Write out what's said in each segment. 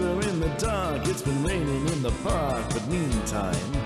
in the dark. It's been raining in the park, but meantime.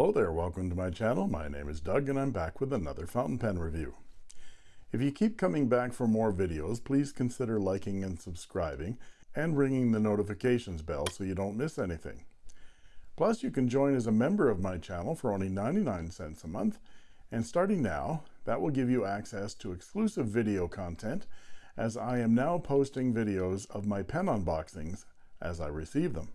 Hello there, welcome to my channel. My name is Doug and I'm back with another fountain pen review. If you keep coming back for more videos, please consider liking and subscribing and ringing the notifications bell so you don't miss anything. Plus, you can join as a member of my channel for only 99 cents a month, and starting now, that will give you access to exclusive video content as I am now posting videos of my pen unboxings as I receive them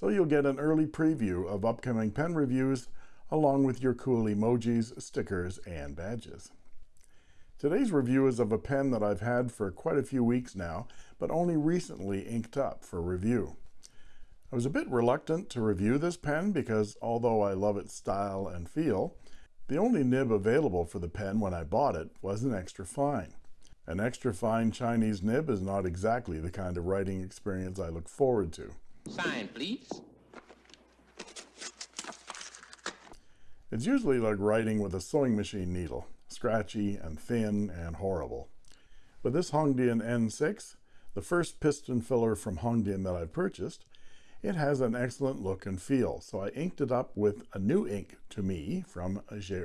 so you'll get an early preview of upcoming pen reviews along with your cool emojis, stickers, and badges. Today's review is of a pen that I've had for quite a few weeks now, but only recently inked up for review. I was a bit reluctant to review this pen because although I love its style and feel, the only nib available for the pen when I bought it was an extra fine. An extra fine Chinese nib is not exactly the kind of writing experience I look forward to. Sign, please. It's usually like writing with a sewing machine needle, scratchy and thin and horrible. With this Hongdian N6, the first piston filler from Hongdian that I've purchased, it has an excellent look and feel, so I inked it up with a new ink to me from J.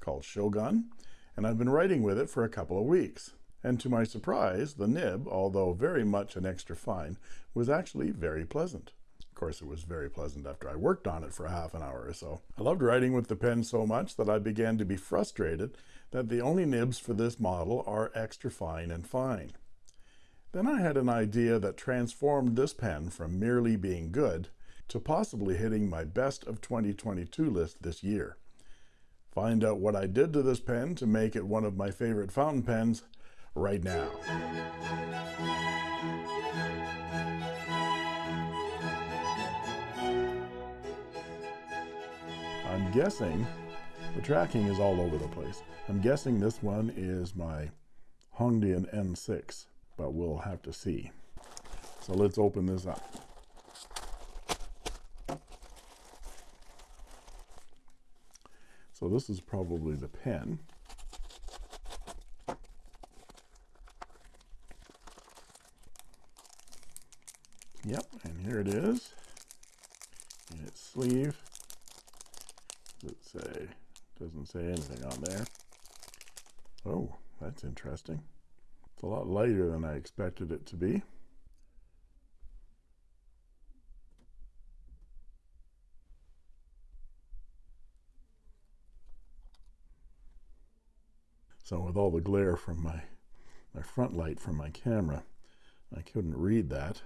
Called Shogun, and I've been writing with it for a couple of weeks. And to my surprise, the nib, although very much an extra fine, was actually very pleasant. Of course, it was very pleasant after I worked on it for half an hour or so. I loved writing with the pen so much that I began to be frustrated that the only nibs for this model are extra fine and fine. Then I had an idea that transformed this pen from merely being good to possibly hitting my best of 2022 list this year. Find out what I did to this pen to make it one of my favorite fountain pens right now. I'm guessing the tracking is all over the place. I'm guessing this one is my Hongdian N6, but we'll have to see. So let's open this up. So this is probably the pen. Yep, and here it is. In its sleeve. Does it say? Doesn't say anything on there. Oh, that's interesting. It's a lot lighter than I expected it to be. So with all the glare from my my front light from my camera, I couldn't read that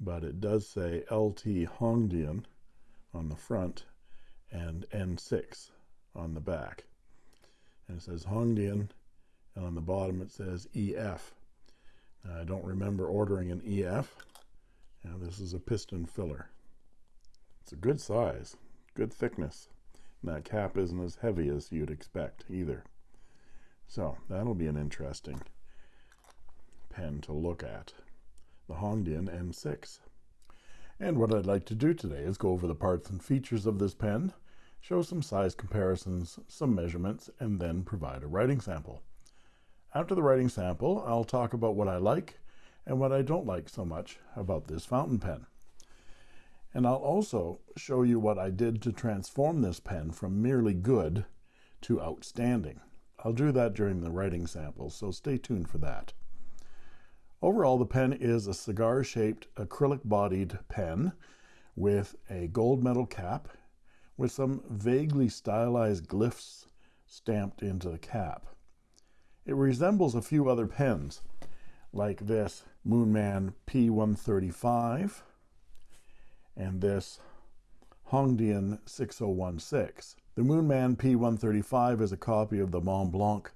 but it does say LT Hongdian on the front and N6 on the back. And it says Hongdian, and on the bottom it says EF. Now, I don't remember ordering an EF. Now, this is a piston filler. It's a good size, good thickness. And that cap isn't as heavy as you'd expect either. So, that'll be an interesting pen to look at the Hongdian N6. And what I'd like to do today is go over the parts and features of this pen, show some size comparisons, some measurements, and then provide a writing sample. After the writing sample, I'll talk about what I like and what I don't like so much about this fountain pen. And I'll also show you what I did to transform this pen from merely good to outstanding. I'll do that during the writing sample, so stay tuned for that. Overall, the pen is a cigar-shaped acrylic-bodied pen with a gold metal cap, with some vaguely stylized glyphs stamped into the cap. It resembles a few other pens, like this Moonman P135 and this Hongdian 6016. The Moonman P135 is a copy of the Montblanc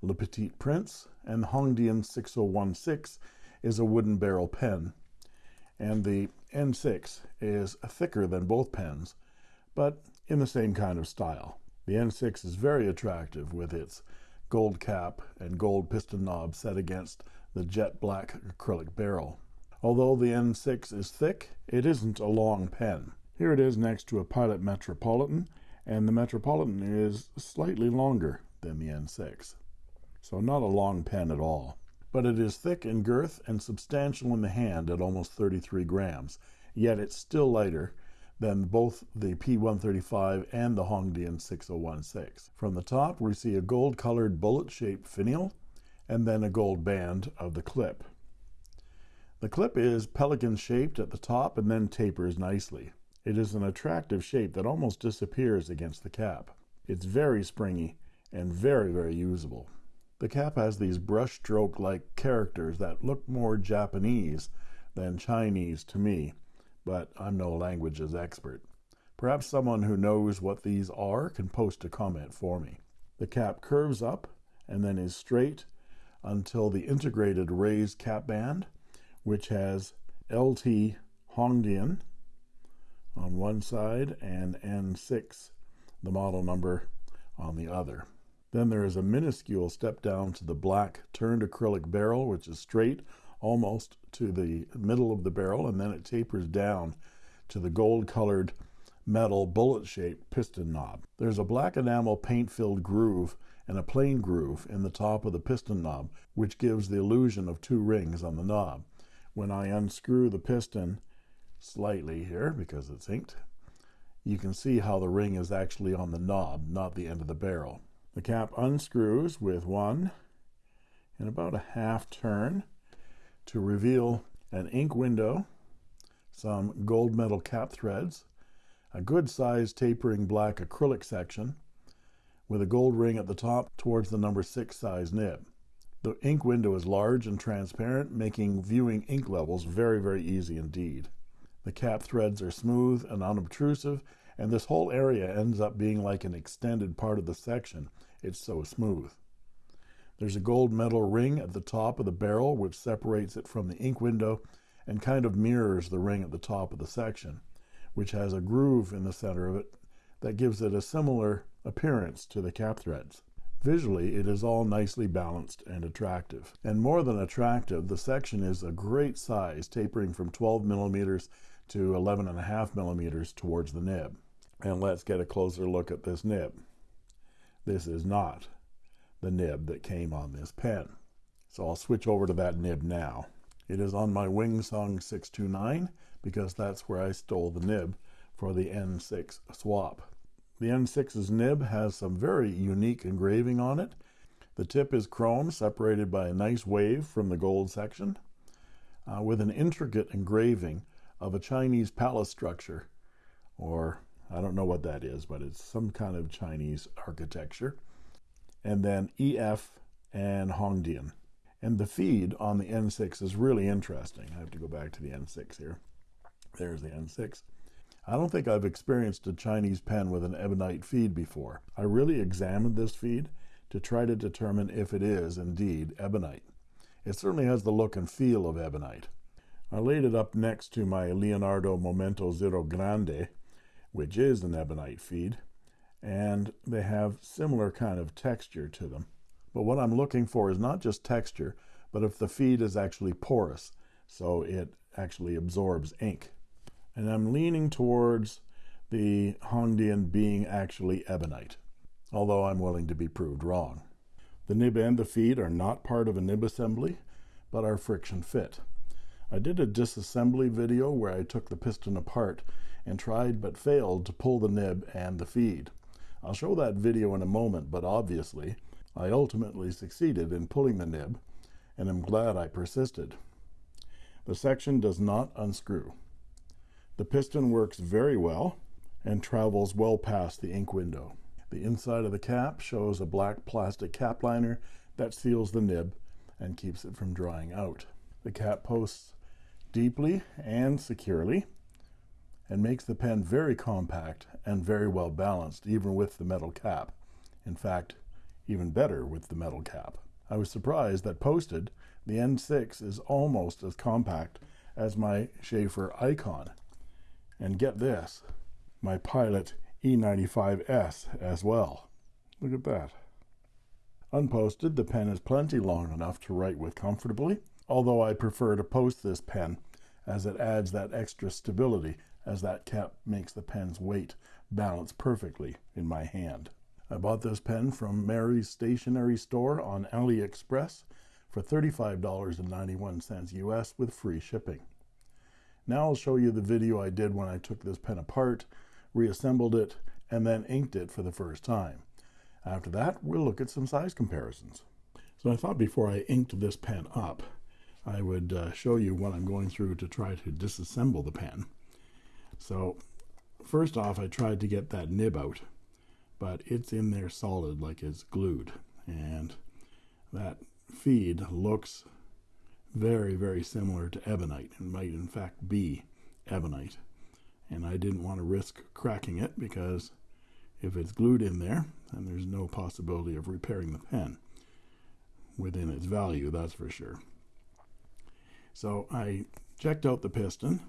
Le Petit Prince, and the Hongdian 6016 is a wooden barrel pen. And the N6 is thicker than both pens, but in the same kind of style. The N6 is very attractive with its gold cap and gold piston knob set against the jet black acrylic barrel. Although the N6 is thick, it isn't a long pen. Here it is next to a Pilot Metropolitan, and the Metropolitan is slightly longer than the N6. So not a long pen at all. But it is thick in girth and substantial in the hand at almost 33 grams, yet it's still lighter than both the P135 and the Hongdian 6016. From the top, we see a gold colored bullet shaped finial and then a gold band of the clip. The clip is pelican shaped at the top and then tapers nicely. It is an attractive shape that almost disappears against the cap. It's very springy and very, very usable. The cap has these brush stroke like characters that look more Japanese than Chinese to me, but I'm no languages expert. Perhaps someone who knows what these are can post a comment for me. The cap curves up and then is straight until the integrated raised cap band, which has LT Hongdian on one side and N6, the model number, on the other. Then there is a minuscule step down to the black turned acrylic barrel, which is straight almost to the middle of the barrel, and then it tapers down to the gold colored metal bullet shaped piston knob. There's a black enamel paint filled groove and a plain groove in the top of the piston knob, which gives the illusion of two rings on the knob. When I unscrew the piston slightly here because it's inked, you can see how the ring is actually on the knob, not the end of the barrel. The cap unscrews with one and about a half turn to reveal an ink window, some gold metal cap threads, a good sized tapering black acrylic section, with a gold ring at the top towards the number 6 size nib. The ink window is large and transparent, making viewing ink levels very, very easy indeed. The cap threads are smooth and unobtrusive, and this whole area ends up being like an extended part of the section. It's so smooth. There's a gold metal ring at the top of the barrel which separates it from the ink window and kind of mirrors the ring at the top of the section, which has a groove in the center of it that gives it a similar appearance to the cap threads. Visually, it is all nicely balanced and attractive. And more than attractive, the section is a great size, tapering from 12 millimeters to 11 and a half millimeters towards the nib. And let's get a closer look at this nib. This is not the nib that came on this pen. So I'll switch over to that nib now. It is on my Wing Sung 629 because that's where I stole the nib for the N6 swap. The N6's nib has some very unique engraving on it. The tip is chrome, separated by a nice wave from the gold section, uh, with an intricate engraving of a Chinese palace structure, or I don't know what that is, but it's some kind of Chinese architecture. And then EF and Hongdian. And the feed on the N6 is really interesting. I have to go back to the N6 here. There's the N6. I don't think I've experienced a Chinese pen with an ebonite feed before. I really examined this feed to try to determine if it is indeed ebonite. It certainly has the look and feel of ebonite. I laid it up next to my Leonardo Momento Zero Grande, which is an ebonite feed, and they have similar kind of texture to them. But what I'm looking for is not just texture, but if the feed is actually porous, so it actually absorbs ink and I'm leaning towards the Hongdian being actually ebonite, although I'm willing to be proved wrong. The nib and the feed are not part of a nib assembly, but are friction fit. I did a disassembly video where I took the piston apart and tried but failed to pull the nib and the feed. I'll show that video in a moment, but obviously I ultimately succeeded in pulling the nib and am glad I persisted. The section does not unscrew. The piston works very well and travels well past the ink window. The inside of the cap shows a black plastic cap liner that seals the nib and keeps it from drying out. The cap posts deeply and securely and makes the pen very compact and very well balanced even with the metal cap. In fact, even better with the metal cap. I was surprised that posted, the N6 is almost as compact as my Sheaffer Icon. And get this, my Pilot E95S as well. Look at that. Unposted, the pen is plenty long enough to write with comfortably, although I prefer to post this pen as it adds that extra stability as that cap makes the pen's weight balance perfectly in my hand. I bought this pen from Mary's stationery store on AliExpress for $35.91 US with free shipping. Now I'll show you the video I did when I took this pen apart, reassembled it, and then inked it for the first time. After that, we'll look at some size comparisons. So I thought before I inked this pen up, I would uh, show you what I'm going through to try to disassemble the pen. So first off, I tried to get that nib out, but it's in there solid like it's glued. And that feed looks very, very similar to ebonite and might in fact be ebonite. And I didn't want to risk cracking it because if it's glued in there, then there's no possibility of repairing the pen within its value, that's for sure. So I checked out the piston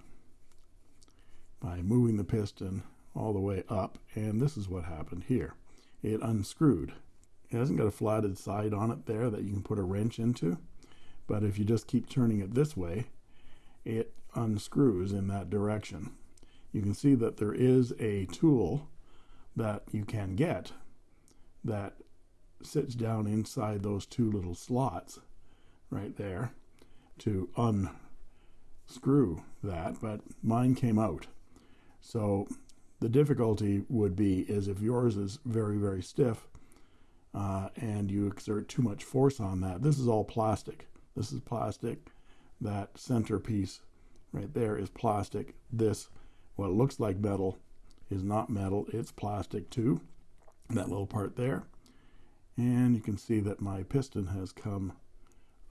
by moving the piston all the way up, and this is what happened here. It unscrewed. It hasn't got a flatted side on it there that you can put a wrench into, but if you just keep turning it this way, it unscrews in that direction. You can see that there is a tool that you can get that sits down inside those two little slots right there to unscrew that, but mine came out. So the difficulty would be is if yours is very, very stiff uh, and you exert too much force on that. This is all plastic. This is plastic. That centerpiece right there is plastic. This, what looks like metal, is not metal. It's plastic too. That little part there. And you can see that my piston has come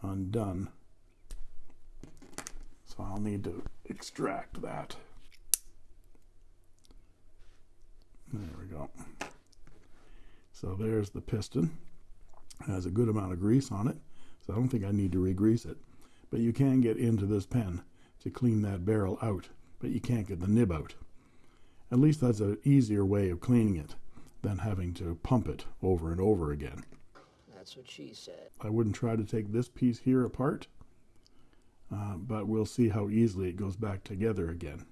undone. So I'll need to extract that. There we go. So there's the piston. It has a good amount of grease on it, so I don't think I need to re-grease it. But you can get into this pen to clean that barrel out, but you can't get the nib out. At least that's an easier way of cleaning it than having to pump it over and over again. That's what she said. I wouldn't try to take this piece here apart, uh, but we'll see how easily it goes back together again.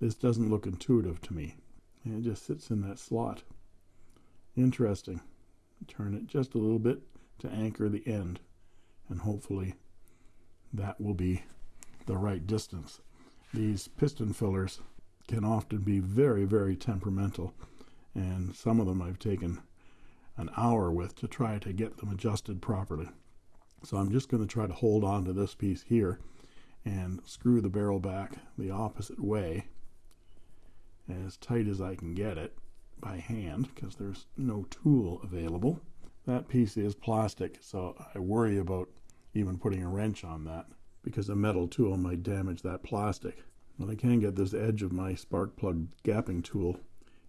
This doesn't look intuitive to me. It just sits in that slot. Interesting. Turn it just a little bit to anchor the end. And hopefully that will be the right distance. These piston fillers can often be very, very temperamental. And some of them I've taken an hour with to try to get them adjusted properly. So I'm just going to try to hold on to this piece here and screw the barrel back the opposite way as tight as I can get it by hand because there's no tool available. That piece is plastic, so I worry about even putting a wrench on that because a metal tool might damage that plastic. But I can get this edge of my spark plug gapping tool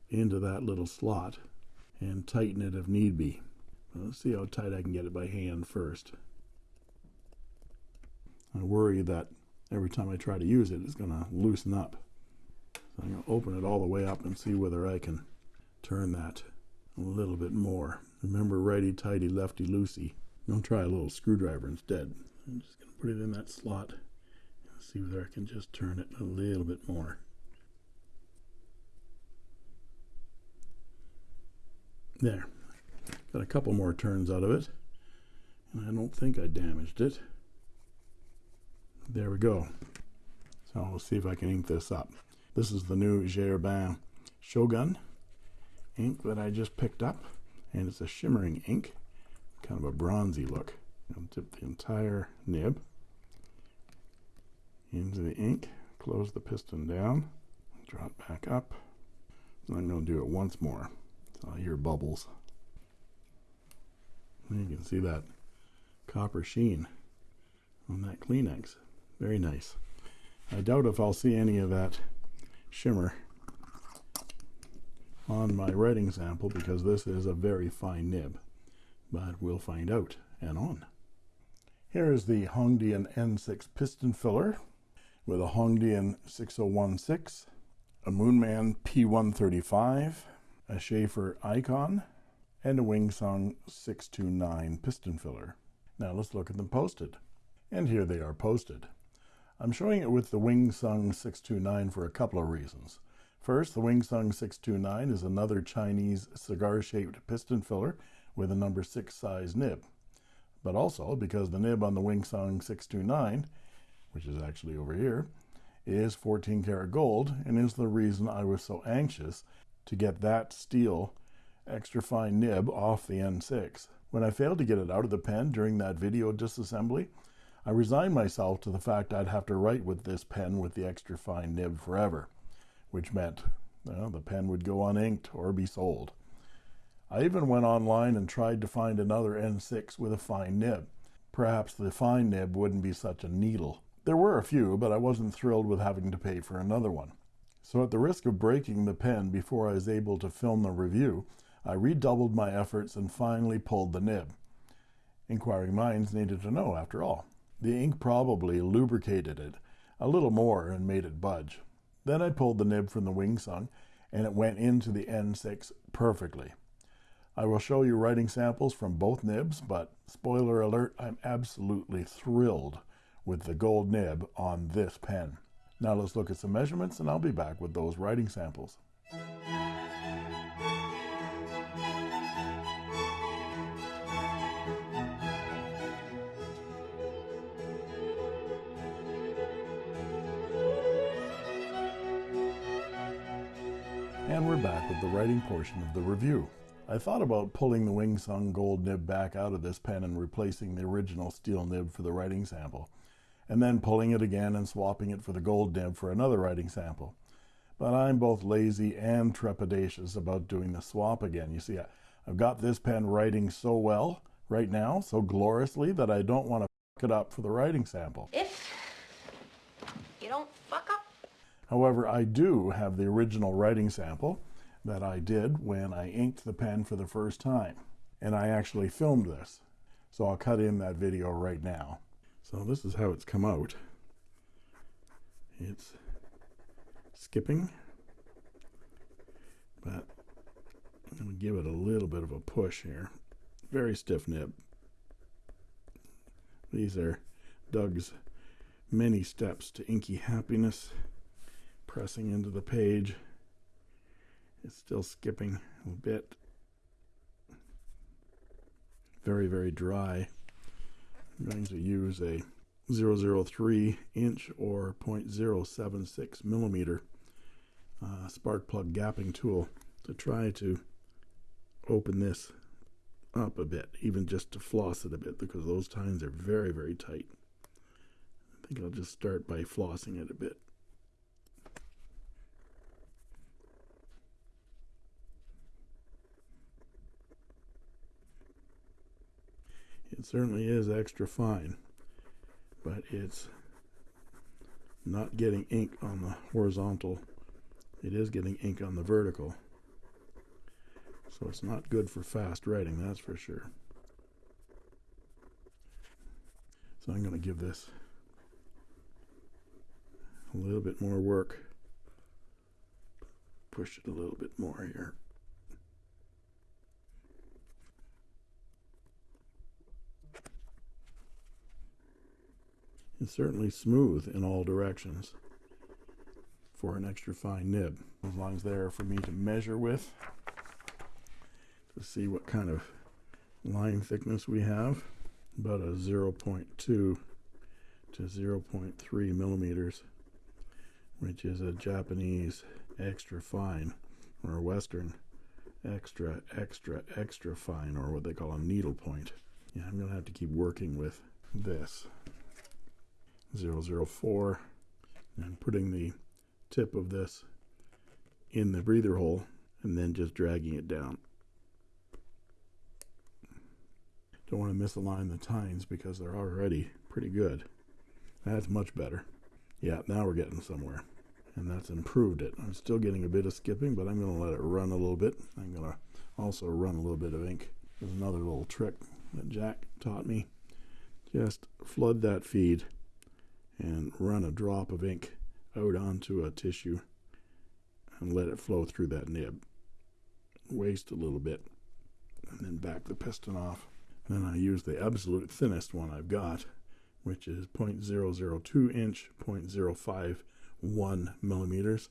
into that little slot and tighten it if need be. let's see how tight I can get it by hand first. I worry that every time I try to use it, it's going to loosen up. So I'm going to open it all the way up and see whether I can turn that a little bit more. Remember righty tighty, lefty loosey. Don't try a little screwdriver instead. I'm just going to put it in that slot and see whether I can just turn it a little bit more. There. Got a couple more turns out of it. And I don't think I damaged it. There we go. So we'll see if I can ink this up. This is the new J. Herbin Shogun ink that I just picked up. And it's a shimmering ink. Kind of a bronzy look. I'll dip the entire nib into the ink. Close the piston down. Draw it back up. I'm going to do it once more. So I hear bubbles. And you can see that copper sheen on that Kleenex. Very nice. I doubt if I'll see any of that shimmer on my writing sample because this is a very fine nib. But we'll find out and on. Here is the Hongdian N6 piston filler with a Hongdian 6016, a Moonman P135, a Sheaffer Icon, and a Wing Sung 629 piston filler. Now let's look at them posted. And here they are posted. I'm showing it with the Wing Sung 629 for a couple of reasons. First, the Wing Sung 629 is another Chinese cigar-shaped piston filler with a number 6 size nib. But also because the nib on the Wing Sung 629, which is actually over here, is 14 karat gold and is the reason I was so anxious to get that steel extra fine nib off the N6. When I failed to get it out of the pen during that video disassembly, I resigned myself to the fact I'd have to write with this pen with the extra fine nib forever, which meant the pen would go uninked or be sold. I even went online and tried to find another N6 with a fine nib. Perhaps the fine nib wouldn't be such a needle. There were a few, but I wasn't thrilled with having to pay for another one. So at the risk of breaking the pen before I was able to film the review, I redoubled my efforts and finally pulled the nib. Inquiring minds needed to know, after all. The ink probably lubricated it a little more and made it budge. Then I pulled the nib from the Wing Sung, and it went into the N6 perfectly. I will show you writing samples from both nibs, but spoiler alert, I'm absolutely thrilled with the gold nib on this pen. Now let's look at some measurements and I'll be back with those writing samples. We're back with the writing portion of the review. I thought about pulling the Wing Sung gold nib back out of this pen and replacing the original steel nib for the writing sample, and then pulling it again and swapping it for the gold nib for another writing sample. But I'm both lazy and trepidatious about doing the swap again. You see, I've got this pen writing so well right now, so gloriously, that I don't want to fuck it up for the writing sample. If you don't fuck up. However, I do have the original writing sample that I did when I inked the pen for the first time. And I actually filmed this. So I'll cut in that video right now. So this is how it's come out. It's skipping, but I'm going to give it a little bit of a push here. Very stiff nib. These are Doug's many steps to inky happiness pressing into the page. It's still skipping a bit. Very, very dry. I'm going to use a 003 inch or 0.076 millimeter uh, spark plug gapping tool to try to open this up a bit, even just to floss it a bit because those tines are very, very tight. I think I'll just start by flossing it a bit. It certainly is extra fine, but it's not getting ink on the horizontal. It is getting ink on the vertical. So it's not good for fast writing, that's for sure. So I'm going to give this a little bit more work. Push it a little bit more here. It's certainly smooth in all directions for an extra fine nib. Long as they're for me to measure with to see what kind of line thickness we have. About a 0.2 to 0.3 millimeters, which is a Japanese extra fine or a Western extra, extra, extra fine, or what they call a needle point. Yeah, I'm going to have to keep working with this. 004 and putting the tip of this in the breather hole and then just dragging it down. Don't want to misalign the tines because they're already pretty good. That's much better. Yeah, now we're getting somewhere. And that's improved it. I'm still getting a bit of skipping, but I'm going to let it run a little bit. I'm going to also run a little bit of ink. There's another little trick that Jack taught me. Just flood that feed and run a drop of ink out onto a tissue and let it flow through that nib. Waste a little bit and then back the piston off. Then I use the absolute thinnest one I've got, which is 0.002 inch, 0.051 millimeters,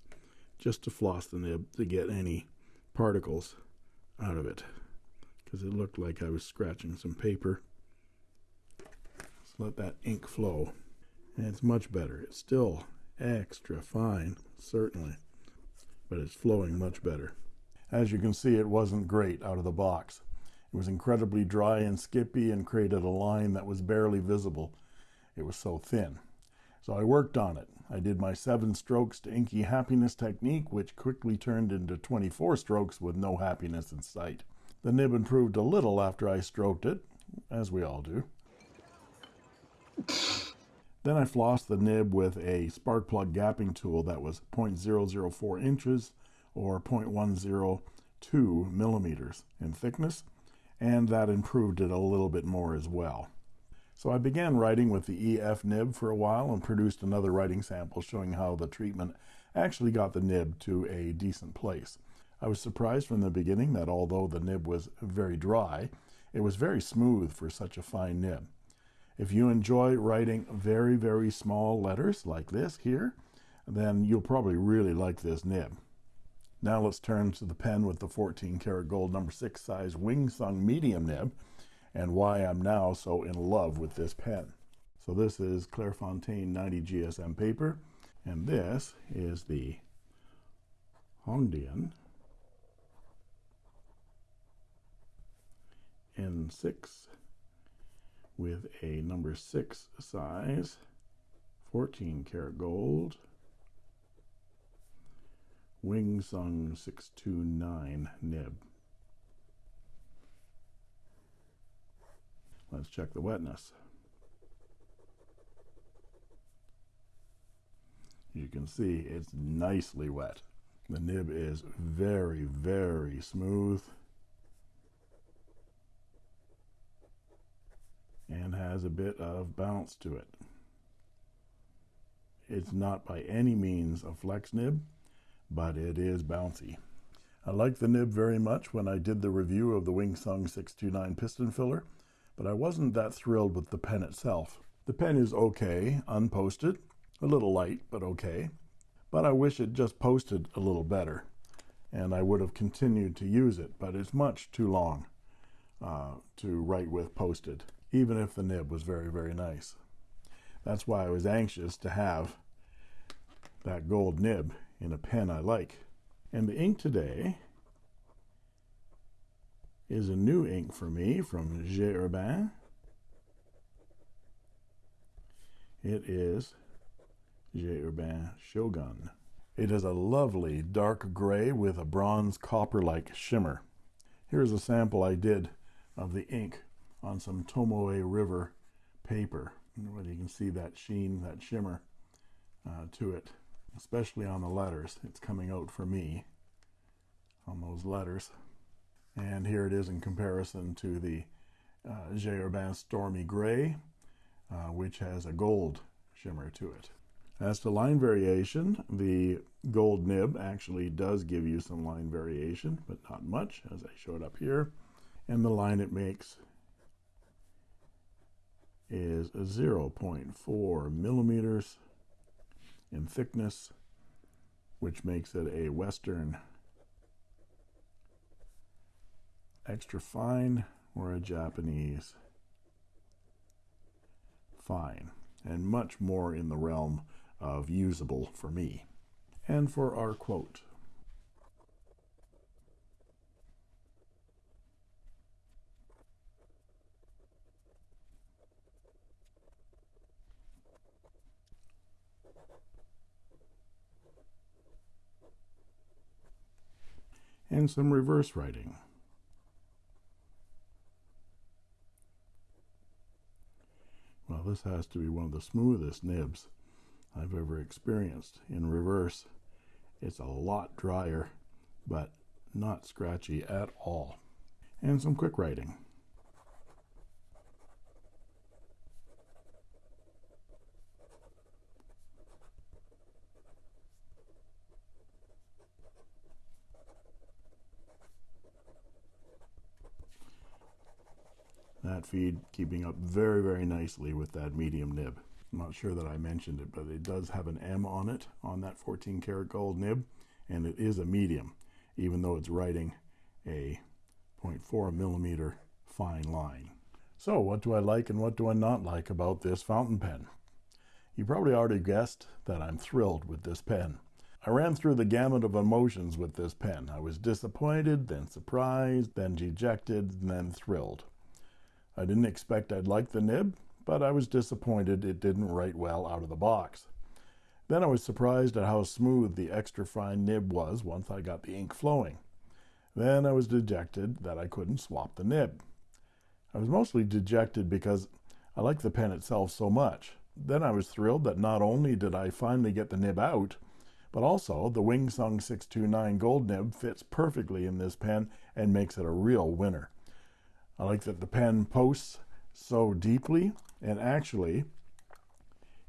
just to floss the nib to get any particles out of it. Because it looked like I was scratching some paper. Let that ink flow. And it's much better. It's still extra fine, certainly, but it's flowing much better. As you can see, it wasn't great out of the box. It was incredibly dry and skippy and created a line that was barely visible. It was so thin. So I worked on it. I did my seven strokes to inky happiness technique, which quickly turned into 24 strokes with no happiness in sight. The nib improved a little after I stroked it, as we all do. Then I flossed the nib with a spark plug gapping tool that was 0.004 inches or 0.102 millimeters in thickness, and that improved it a little bit more as well. So I began writing with the EF nib for a while and produced another writing sample showing how the treatment actually got the nib to a decent place. I was surprised from the beginning that although the nib was very dry, it was very smooth for such a fine nib. If you enjoy writing very, very small letters like this here, then you'll probably really like this nib. Now let's turn to the pen with the 14 karat gold number 6 size Wing Sung medium nib and why I'm now so in love with this pen. So this is Clairefontaine 90 GSM paper and this is the Hongdian N6 with a number 6 size 14 karat gold Wing Sung 629 nib. Let's check the wetness. You can see it's nicely wet. The nib is very, very smooth. And has a bit of bounce to it. It's not by any means a flex nib, but it is bouncy. I liked the nib very much when I did the review of the Wing Sung 629 piston filler, but I wasn't that thrilled with the pen itself. The pen is okay, unposted, a little light, but okay. But I wish it just posted a little better, and I would have continued to use it, but it's much too long uh, to write with posted even if the nib was very, very nice. That's why I was anxious to have that gold nib in a pen I like. And the ink today is a new ink for me from J. Herbin. It is J. Herbin Shogun. It is a lovely dark gray with a bronze copper-like shimmer. Here's a sample I did of the ink on some Tomoe River paper. Whether you can see that sheen, that shimmer uh, to it, especially on the letters. It's coming out for me on those letters. And here it is in comparison to the uh, J. Herbin Stormy Gray, uh, which has a gold shimmer to it. As to line variation, the gold nib actually does give you some line variation, but not much, as I showed up here. And the line it makes is 0.4 millimeters in thickness, which makes it a Western extra fine or a Japanese fine, and much more in the realm of usable for me. And for our quote. And some reverse writing. Well, this has to be one of the smoothest nibs I've ever experienced. In reverse, it's a lot drier, but not scratchy at all. And some quick writing. Feed keeping up very very nicely with that medium nib. I'm not sure that I mentioned it but it does have an M on it on that 14 karat gold nib and it is a medium even though it's writing a 0.4 millimeter fine line. So what do I like and what do I not like about this fountain pen? You probably already guessed that I'm thrilled with this pen. I ran through the gamut of emotions with this pen. I was disappointed then surprised then dejected and then thrilled I didn't expect I'd like the nib, but I was disappointed it didn't write well out of the box. Then I was surprised at how smooth the extra fine nib was once I got the ink flowing. Then I was dejected that I couldn't swap the nib. I was mostly dejected because I like the pen itself so much. Then I was thrilled that not only did I finally get the nib out, but also the Wing Sung 629 gold nib fits perfectly in this pen and makes it a real winner. I like that the pen posts so deeply and actually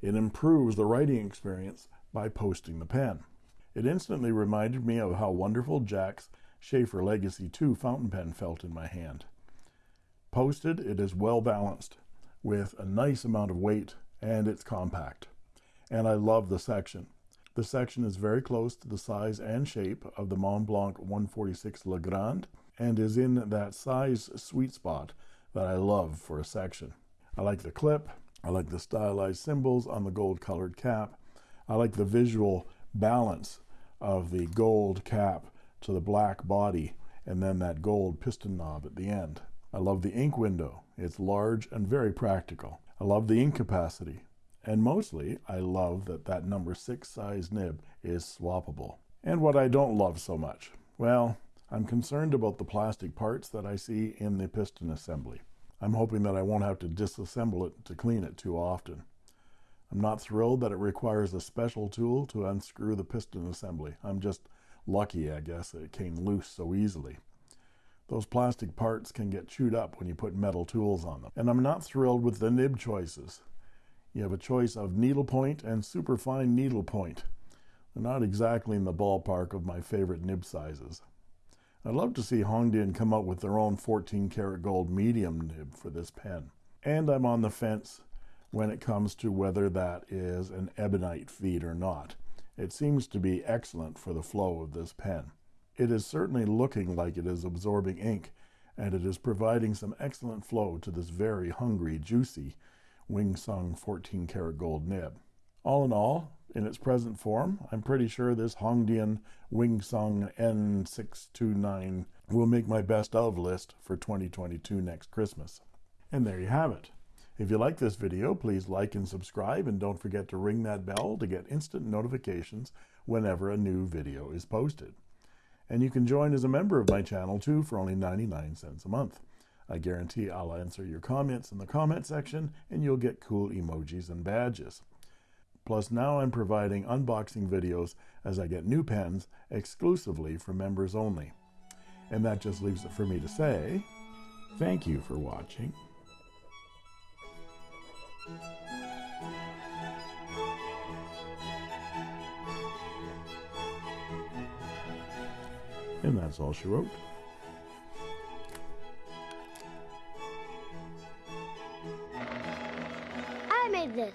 it improves the writing experience by posting the pen. It instantly reminded me of how wonderful Jack's Sheaffer Legacy 2 fountain pen felt in my hand. Posted, it is well balanced with a nice amount of weight and it's compact. And I love the section. The section is very close to the size and shape of the Montblanc 146 Legrand and is in that size sweet spot that I love for a section. I like the clip. I like the stylized symbols on the gold colored cap. I like the visual balance of the gold cap to the black body and then that gold piston knob at the end. I love the ink window. It's large and very practical. I love the ink capacity. And mostly, I love that that number six size nib is swappable. And what I don't love so much, well, I'm concerned about the plastic parts that I see in the piston assembly. I'm hoping that I won't have to disassemble it to clean it too often. I'm not thrilled that it requires a special tool to unscrew the piston assembly. I'm just lucky, I guess, that it came loose so easily. Those plastic parts can get chewed up when you put metal tools on them. And I'm not thrilled with the nib choices. You have a choice of needlepoint and superfine needlepoint. They're not exactly in the ballpark of my favorite nib sizes. I'd love to see Hongdian come up with their own 14 karat gold medium nib for this pen. And I'm on the fence when it comes to whether that is an ebonite feed or not. It seems to be excellent for the flow of this pen. It is certainly looking like it is absorbing ink, and it is providing some excellent flow to this very hungry, juicy Wing Sung 14 karat gold nib. All in all, in its present form, I'm pretty sure this Hongdian Wing Sung N629 will make my best of list for 2022 next Christmas. And there you have it. If you like this video, please like and subscribe, and don't forget to ring that bell to get instant notifications whenever a new video is posted. And you can join as a member of my channel too for only 99 cents a month. I guarantee I'll answer your comments in the comment section, and you'll get cool emojis and badges. Plus now I'm providing unboxing videos as I get new pens exclusively for members only. And that just leaves it for me to say, thank you for watching. And that's all she wrote. I made this.